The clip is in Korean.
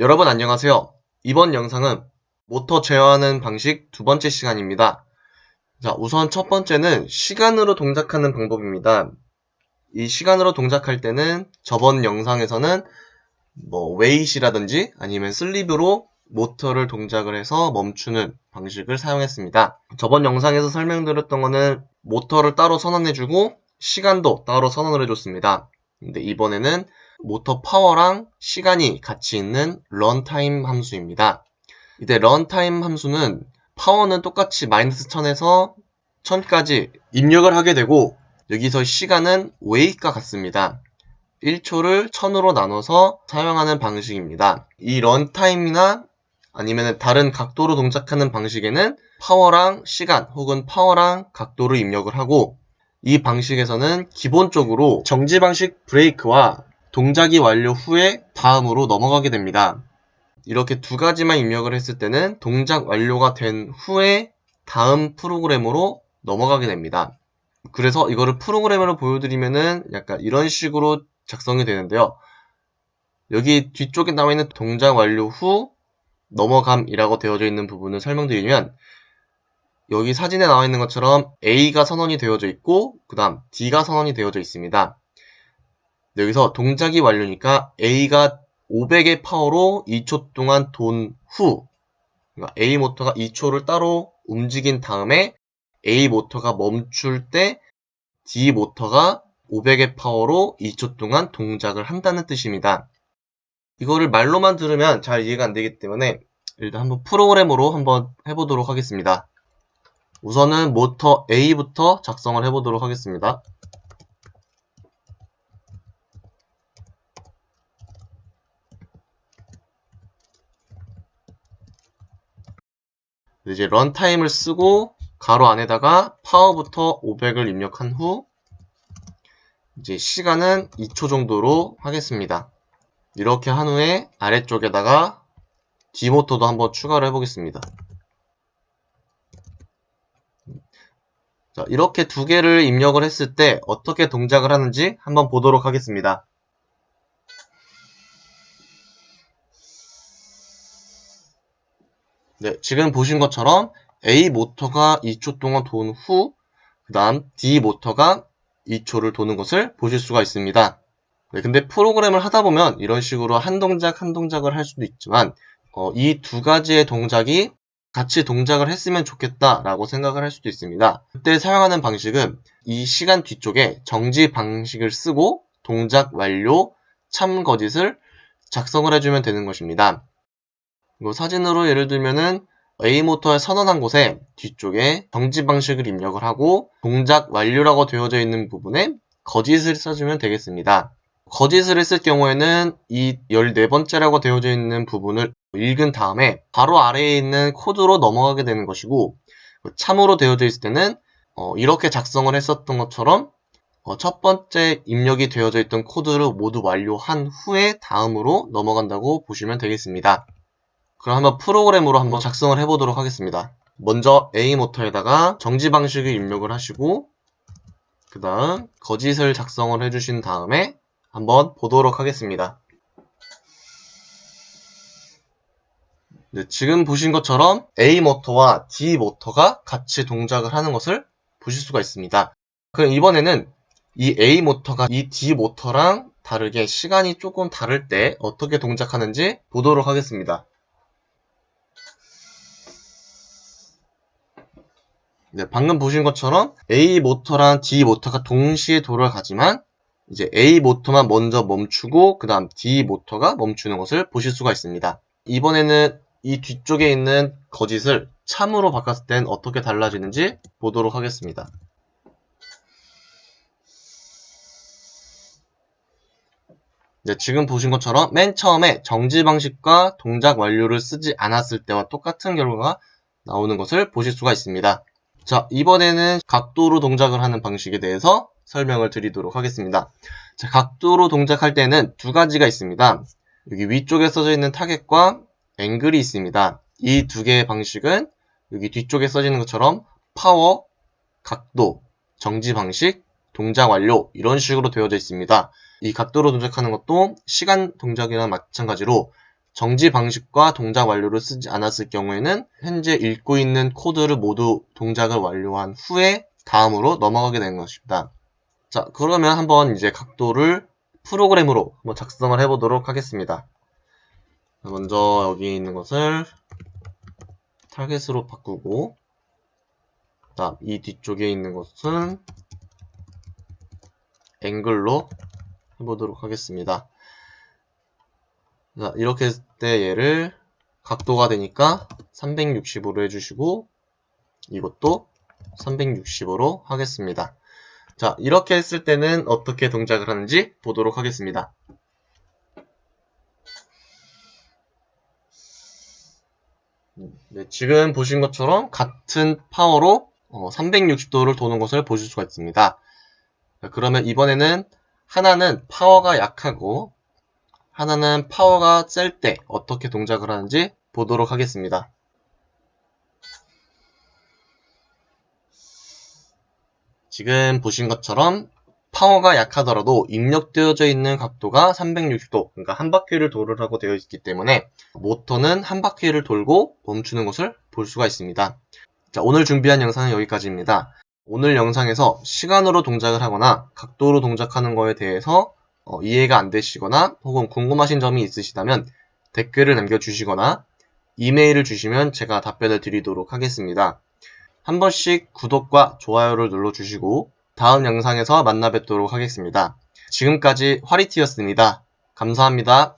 여러분 안녕하세요. 이번 영상은 모터 제어하는 방식 두 번째 시간입니다. 자, 우선 첫 번째는 시간으로 동작하는 방법입니다. 이 시간으로 동작할 때는 저번 영상에서는 뭐 wait이라든지 아니면 sleep으로 모터를 동작을 해서 멈추는 방식을 사용했습니다. 저번 영상에서 설명드렸던 거는 모터를 따로 선언해주고 시간도 따로 선언을 해줬습니다. 근데 이번에는 모터 파워랑 시간이 같이 있는 run time 함수입니다. 이때 run time 함수는 파워는 똑같이 마이너스 1000에서 1000까지 입력을 하게 되고 여기서 시간은 웨이과 같습니다. 1초를 1000으로 나눠서 사용하는 방식입니다. 이 run time이나 아니면 다른 각도로 동작하는 방식에는 파워랑 시간 혹은 파워랑 각도를 입력을 하고 이 방식에서는 기본적으로 정지 방식 브레이크와 동작이 완료 후에 다음으로 넘어가게 됩니다. 이렇게 두 가지만 입력을 했을 때는 동작 완료가 된 후에 다음 프로그램으로 넘어가게 됩니다. 그래서 이거를 프로그램으로 보여드리면은 약간 이런 식으로 작성이 되는데요. 여기 뒤쪽에 나와 있는 동작 완료 후 넘어감이라고 되어져 있는 부분을 설명드리면 여기 사진에 나와 있는 것처럼 A가 선언이 되어져 있고 그 다음 D가 선언이 되어져 있습니다. 여기서 동작이 완료니까 A가 500의 파워로 2초 동안 돈 후, 그러니까 A 모터가 2초를 따로 움직인 다음에 A 모터가 멈출 때 D 모터가 500의 파워로 2초 동안 동작을 한다는 뜻입니다. 이거를 말로만 들으면 잘 이해가 안 되기 때문에 일단 한번 프로그램으로 한번 해보도록 하겠습니다. 우선은 모터 A부터 작성을 해보도록 하겠습니다. 이제 런타임을 쓰고 가로 안에다가 파워부터 500을 입력한 후 이제 시간은 2초 정도로 하겠습니다. 이렇게 한 후에 아래쪽에다가 D모터도 한번 추가를 해보겠습니다. 자, 이렇게 두 개를 입력을 했을 때 어떻게 동작을 하는지 한번 보도록 하겠습니다. 네, 지금 보신 것처럼 A 모터가 2초 동안 돈 후, 그 다음 D 모터가 2초를 도는 것을 보실 수가 있습니다. 네, 근데 프로그램을 하다 보면 이런 식으로 한 동작 한 동작을 할 수도 있지만 어, 이 두 가지의 동작이 같이 동작을 했으면 좋겠다라고 생각을 할 수도 있습니다. 그때 사용하는 방식은 이 시간 뒤쪽에 정지 방식을 쓰고 동작 완료 참 거짓을 작성을 해주면 되는 것입니다. 이거 사진으로 예를 들면은 A 모터에 선언한 곳에 뒤쪽에 정지 방식을 입력을 하고 동작 완료라고 되어져 있는 부분에 거짓을 써주면 되겠습니다. 거짓을 했을 경우에는 이 14번째라고 되어져 있는 부분을 읽은 다음에 바로 아래에 있는 코드로 넘어가게 되는 것이고 참으로 되어져 있을 때는 어 이렇게 작성을 했었던 것처럼 어 첫 번째 입력이 되어져 있던 코드를 모두 완료한 후에 다음으로 넘어간다고 보시면 되겠습니다. 그럼 한번 프로그램으로 한번 작성을 해보도록 하겠습니다. 먼저 A 모터에다가 정지 방식을 입력을 하시고 그 다음 거짓을 작성을 해주신 다음에 한번 보도록 하겠습니다. 네, 지금 보신 것처럼 A 모터와 D 모터가 같이 동작을 하는 것을 보실 수가 있습니다. 그럼 이번에는 이 A 모터가 이 D 모터랑 다르게 시간이 조금 다를 때 어떻게 동작하는지 보도록 하겠습니다. 네, 방금 보신 것처럼 A 모터랑 D 모터가 동시에 돌아가지만 이제 A 모터만 먼저 멈추고 그 다음 D 모터가 멈추는 것을 보실 수가 있습니다. 이번에는 이 뒤쪽에 있는 거짓을 참으로 바꿨을 땐 어떻게 달라지는지 보도록 하겠습니다. 네, 지금 보신 것처럼 맨 처음에 정지 방식과 동작 완료를 쓰지 않았을 때와 똑같은 결과가 나오는 것을 보실 수가 있습니다. 자, 이번에는 각도로 동작을 하는 방식에 대해서 설명을 드리도록 하겠습니다. 자, 각도로 동작할 때는 두 가지가 있습니다. 여기 위쪽에 써져 있는 타겟과 앵글이 있습니다. 이 두 개의 방식은 여기 뒤쪽에 써지는 것처럼 파워, 각도, 정지 방식, 동작 완료 이런 식으로 되어져 있습니다. 이 각도로 동작하는 것도 시간 동작이나 마찬가지로 정지 방식과 동작 완료를 쓰지 않았을 경우에는 현재 읽고 있는 코드를 모두 동작을 완료한 후에 다음으로 넘어가게 되는 것입니다. 자, 그러면 한번 이제 각도를 프로그램으로 한번 작성을 해보도록 하겠습니다. 먼저 여기 있는 것을 타겟으로 바꾸고 다음 이 뒤쪽에 있는 것은 앵글로 해보도록 하겠습니다. 자, 이렇게 했을 때 얘를 각도가 되니까 360으로 해주시고 이것도 360으로 하겠습니다. 자, 이렇게 했을 때는 어떻게 동작을 하는지 보도록 하겠습니다. 네, 지금 보신 것처럼 같은 파워로 360도를 도는 것을 보실 수가 있습니다. 자, 그러면 이번에는 하나는 파워가 약하고 하나는 파워가 셀 때 어떻게 동작을 하는지 보도록 하겠습니다. 지금 보신 것처럼 파워가 약하더라도 입력되어져 있는 각도가 360도, 그러니까 한 바퀴를 돌으라고 되어 있기 때문에 모터는 한 바퀴를 돌고 멈추는 것을 볼 수가 있습니다. 자, 오늘 준비한 영상은 여기까지입니다. 오늘 영상에서 시간으로 동작을 하거나 각도로 동작하는 거에 대해서 어, 이해가 안 되시거나 혹은 궁금하신 점이 있으시다면 댓글을 남겨주시거나 이메일을 주시면 제가 답변을 드리도록 하겠습니다. 한 번씩 구독과 좋아요를 눌러주시고 다음 영상에서 만나 뵙도록 하겠습니다. 지금까지 화리티였습니다. 감사합니다.